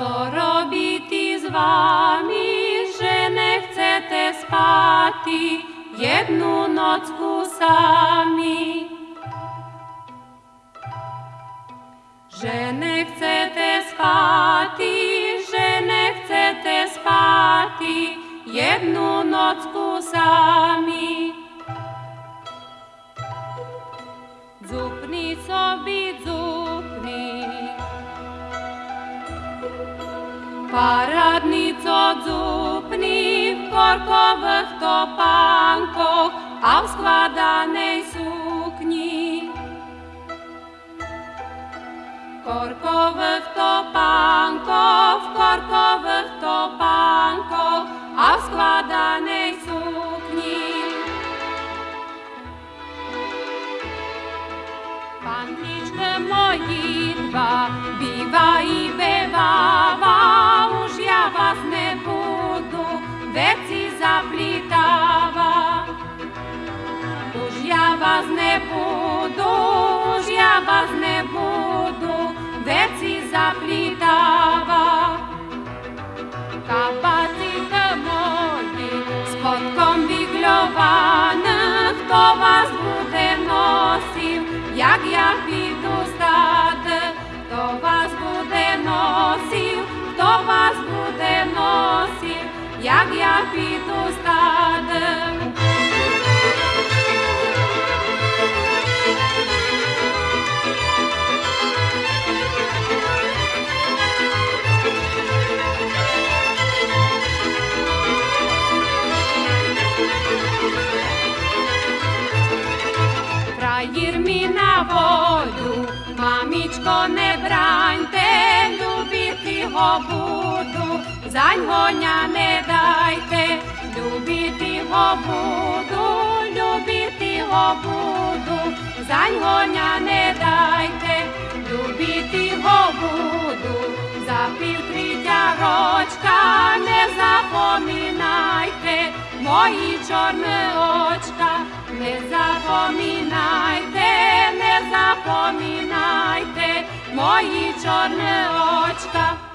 co robiti z vami, že ne chcete spati jednu nocku sami. Že ne chcete spati, že ne chcete spati jednu nocku sami. Paradnico dzupni v korkových topánkoch a v skladanej sukni. Korkových topánkoch, v korkových topánkoch a v skladanej sukni. Pannička mojitva býva i beváva, Mi na волю, мамічко, не браньте, любити го буду, за гоня не дайте, любити го буду, любити го буду, за гоня не дайте, любити го буду, за півтрітя рочка, не запоминайте, мої чорні очка, не to mi najte moji čorne očka